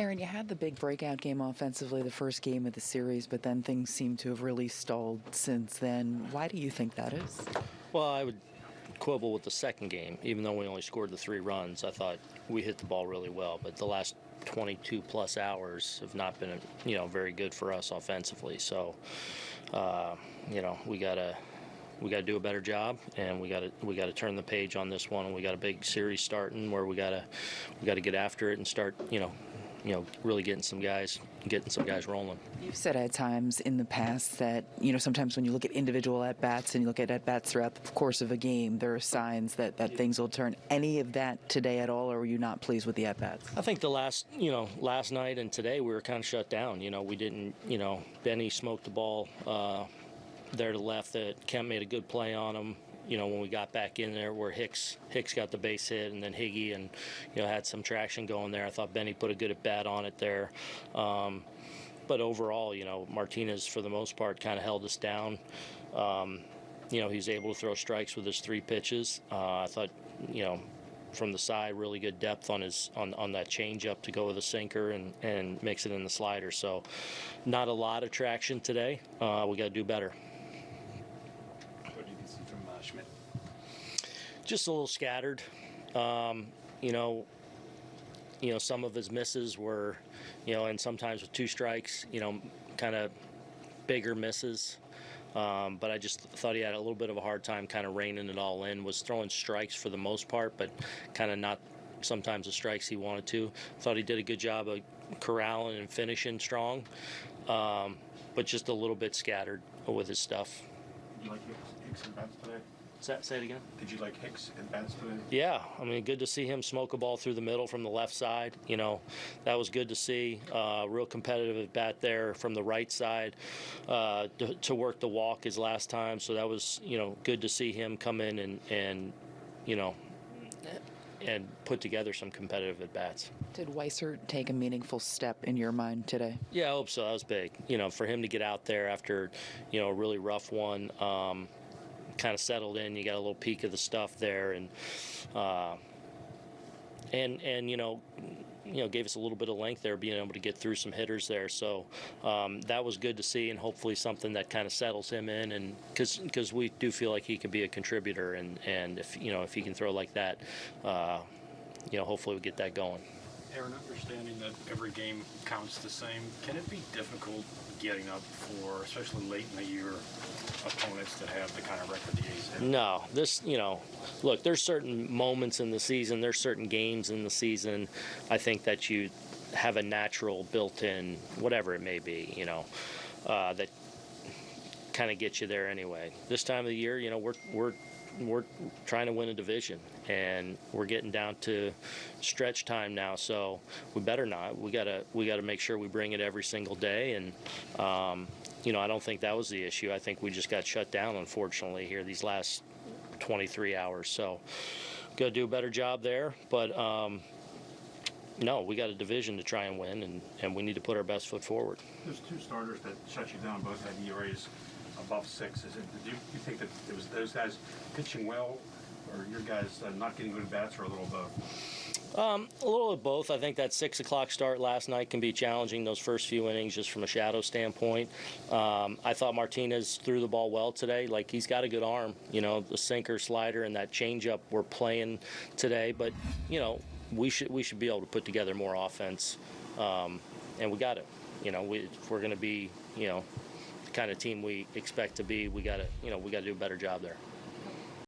Aaron, you had the big breakout game offensively the first game of the series, but then things seem to have really stalled since then. Why do you think that is? Well, I would quibble with the second game, even though we only scored the three runs. I thought we hit the ball really well, but the last 22 plus hours have not been, you know, very good for us offensively. So, uh, you know, we gotta we got to do a better job, and we got to we got to turn the page on this one. And we got a big series starting where we got to we got to get after it and start, you know, you know, really getting some guys getting some guys rolling. You've said at times in the past that you know sometimes when you look at individual at bats and you look at at bats throughout the course of a game, there are signs that that things will turn. Any of that today at all, or were you not pleased with the at bats? I think the last you know last night and today we were kind of shut down. You know, we didn't you know Benny smoked the ball. Uh, there to left that Kemp made a good play on him. You know, when we got back in there, where Hicks Hicks got the base hit, and then Higgy and you know had some traction going there. I thought Benny put a good at bat on it there. Um, but overall, you know, Martinez for the most part kind of held us down. Um, you know, he's able to throw strikes with his three pitches. Uh, I thought, you know, from the side, really good depth on his on, on that changeup to go with a sinker and, and mix it in the slider. So, not a lot of traction today. Uh, we got to do better. What do you see from uh, Schmidt? Just a little scattered. Um, you know, you know, some of his misses were, you know, and sometimes with two strikes, you know, kind of bigger misses. Um, but I just thought he had a little bit of a hard time kind of reining it all in. Was throwing strikes for the most part, but kind of not sometimes the strikes he wanted to. Thought he did a good job of corralling and finishing strong, um, but just a little bit scattered with his stuff. Hicks, and bats today? Does that say it again? Did you like Hicks and bats today? Yeah, I mean, good to see him smoke a ball through the middle from the left side. You know, that was good to see. Uh, real competitive at bat there from the right side uh, to, to, work the walk his last time. So that was, you know, good to see him come in and, and you know, and put together some competitive at bats. Did Weissert take a meaningful step in your mind today? Yeah, I hope so. That was big. You know, for him to get out there after, you know, a really rough one. Um, kind of settled in. You got a little peek of the stuff there, and uh, and and you know, you know, gave us a little bit of length there, being able to get through some hitters there. So um, that was good to see, and hopefully something that kind of settles him in, and because because we do feel like he can be a contributor, and and if you know if he can throw like that, uh, you know, hopefully we get that going. Aaron, understanding that every game counts the same, can it be difficult getting up for, especially late in the year, have the kind of record the A's have? No, this, you know, look, there's certain moments in the season, there's certain games in the season, I think that you have a natural built-in, whatever it may be, you know, uh, that kind of get you there anyway. This time of the year, you know, we're we're we're trying to win a division and we're getting down to stretch time now so we better not we gotta we gotta make sure we bring it every single day and um, you know I don't think that was the issue I think we just got shut down unfortunately here these last 23 hours so gotta do a better job there but um, no, we got a division to try and win, and, and we need to put our best foot forward. There's two starters that shut you down. Both had ERAs above six. Is it? Do you, think that it was those guys pitching well, or your guys uh, not getting good bats, or a little of both? Um, a little of both. I think that six o'clock start last night can be challenging. Those first few innings, just from a shadow standpoint. Um, I thought Martinez threw the ball well today. Like he's got a good arm. You know, the sinker, slider, and that changeup we're playing today. But you know, we should we should be able to put together more offense, um, and we got it. You know, we, we're going to be, you know, kind of team we expect to be, we got to, you know, we got to do a better job there.